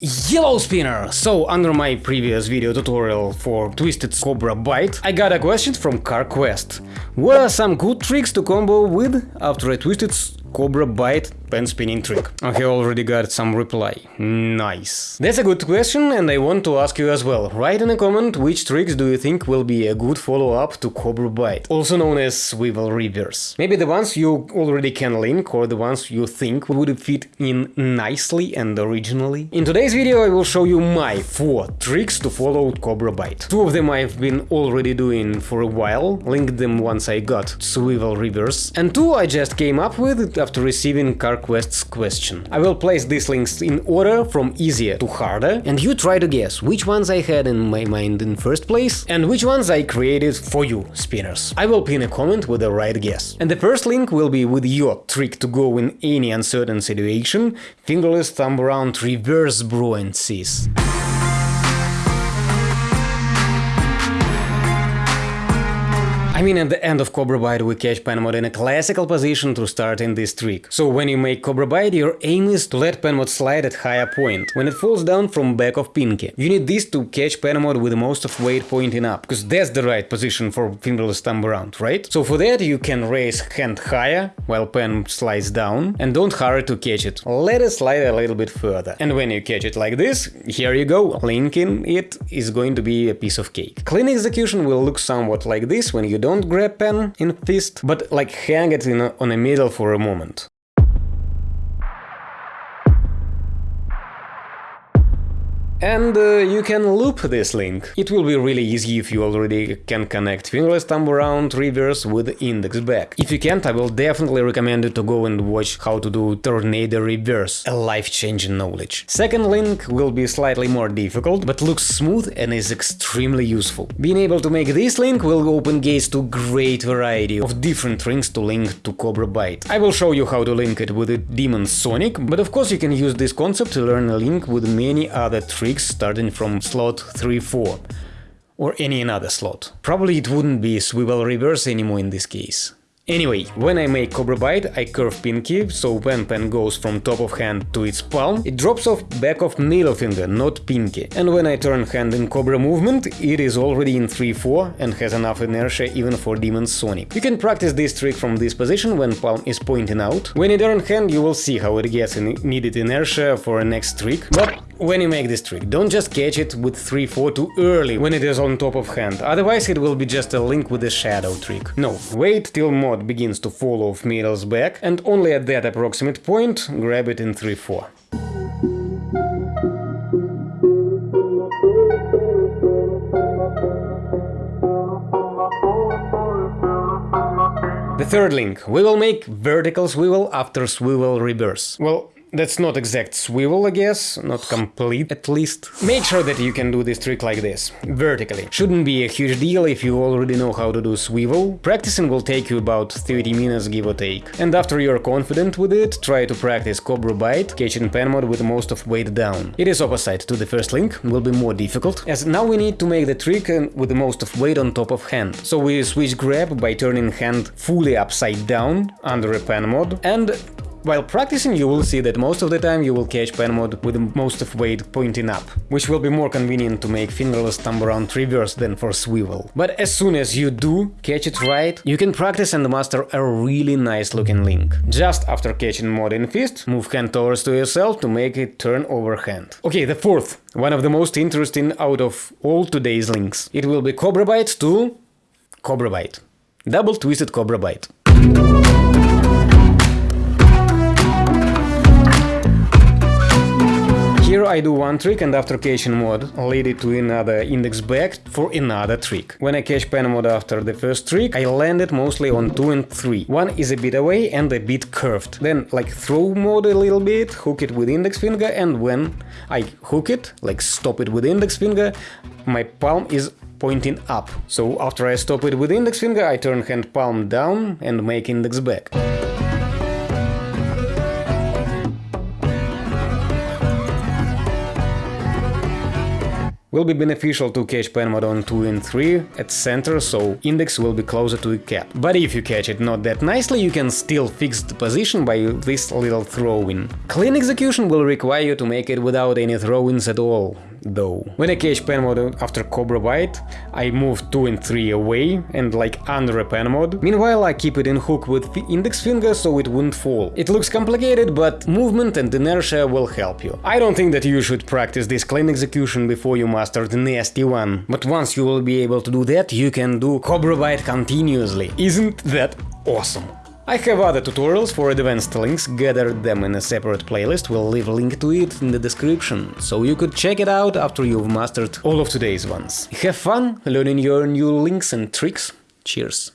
Yellow spinner! So, under my previous video tutorial for Twisted Cobra Bite, I got a question from CarQuest. What are some good tricks to combo with after a Twisted Cobra Bite pen spinning trick. I already got some reply. Nice. That's a good question and I want to ask you as well. Write in a comment which tricks do you think will be a good follow-up to Cobra Bite, also known as swivel reverse. Maybe the ones you already can link or the ones you think would fit in nicely and originally. In today's video I will show you my 4 tricks to follow Cobra Bite. Two of them I've been already doing for a while, linked them once I got swivel reverse, and two I just came up with after receiving car Quest's question. I will place these links in order from easier to harder, and you try to guess which ones I had in my mind in first place and which ones I created for you, spinners. I will pin a comment with the right guess. And the first link will be with your trick to go in any uncertain situation, fingerless thumb around reverse buoyancies. I mean at the end of Cobra Bite we catch Penmod in a classical position to start in this trick. So when you make Cobra Bite your aim is to let Penmod slide at higher point, when it falls down from back of Pinky. You need this to catch Penmod with most of weight pointing up, because that's the right position for fingerless thumb around, right? So for that you can raise hand higher while pen slides down and don't hurry to catch it. Let it slide a little bit further. And when you catch it like this, here you go. Linking it is going to be a piece of cake. Clean execution will look somewhat like this when you don't don't grab pen in fist, but like hang it a, on a middle for a moment. And uh, you can loop this link. It will be really easy if you already can connect fingerless thumb around reverse with index back. If you can't, I will definitely recommend you to go and watch how to do tornado reverse, a life-changing knowledge. Second link will be slightly more difficult, but looks smooth and is extremely useful. Being able to make this link will open gates to great variety of different rings to link to Cobra Bite. I will show you how to link it with Demon Sonic, but of course you can use this concept to learn a link with many other tricks starting from slot 3-4 or any another slot. Probably it wouldn't be swivel reverse anymore in this case. Anyway, when I make Cobra Bite, I curve pinky, so when pen goes from top of hand to its palm, it drops off back of middle finger, not pinky. And when I turn hand in Cobra movement, it is already in 3-4 and has enough inertia even for Demon Sonic. You can practice this trick from this position when palm is pointing out. When you turn hand, you will see how it gets needed inertia for a next trick, but when you make this trick, don't just catch it with 3-4 too early when it is on top of hand, otherwise it will be just a link with the shadow trick. No, wait till mod begins to fall off middle's back and only at that approximate point grab it in 3-4. The third link. We will make vertical swivel after swivel reverse. Well, that's not exact swivel, I guess, not complete at least. Make sure that you can do this trick like this, vertically. Shouldn't be a huge deal if you already know how to do swivel. Practicing will take you about 30 minutes give or take. And after you're confident with it, try to practice Cobra Bite, catching pen mod with most of weight down. It is opposite to the first link, will be more difficult, as now we need to make the trick uh, with the most of weight on top of hand. So we switch grab by turning hand fully upside down under a pen mod and while practicing you will see that most of the time you will catch pen mode with most of weight pointing up, which will be more convenient to make fingerless thumb around reverse than for swivel. But as soon as you do catch it right, you can practice and master a really nice looking link. Just after catching mod in fist, move hand towards to yourself to make it turn over hand. Okay, the fourth, one of the most interesting out of all today's links. It will be Cobra Bite to Cobra Bite. Double twisted Cobra Bite. Here I do one trick and after catching mod, lead it to another index back for another trick. When I catch pen mod after the first trick, I land it mostly on 2 and 3. One is a bit away and a bit curved. Then like throw mod a little bit, hook it with index finger and when I hook it, like stop it with index finger, my palm is pointing up. So after I stop it with index finger, I turn hand palm down and make index back. Will be beneficial to catch pen mode on 2 and 3 at center, so index will be closer to the cap. But if you catch it not that nicely, you can still fix the position by this little throw-in. Clean execution will require you to make it without any throw-ins at all though. When I catch pen mode after Cobra Bite, I move 2 and 3 away and like under a pen mode. Meanwhile I keep it in hook with index finger so it wouldn't fall. It looks complicated, but movement and inertia will help you. I don't think that you should practice this clean execution before you master the nasty one, but once you will be able to do that, you can do Cobra Bite continuously. Isn't that awesome? I have other tutorials for advanced links, gathered them in a separate playlist, we'll leave a link to it in the description, so you could check it out after you've mastered all of today's ones. Have fun learning your new links and tricks, cheers!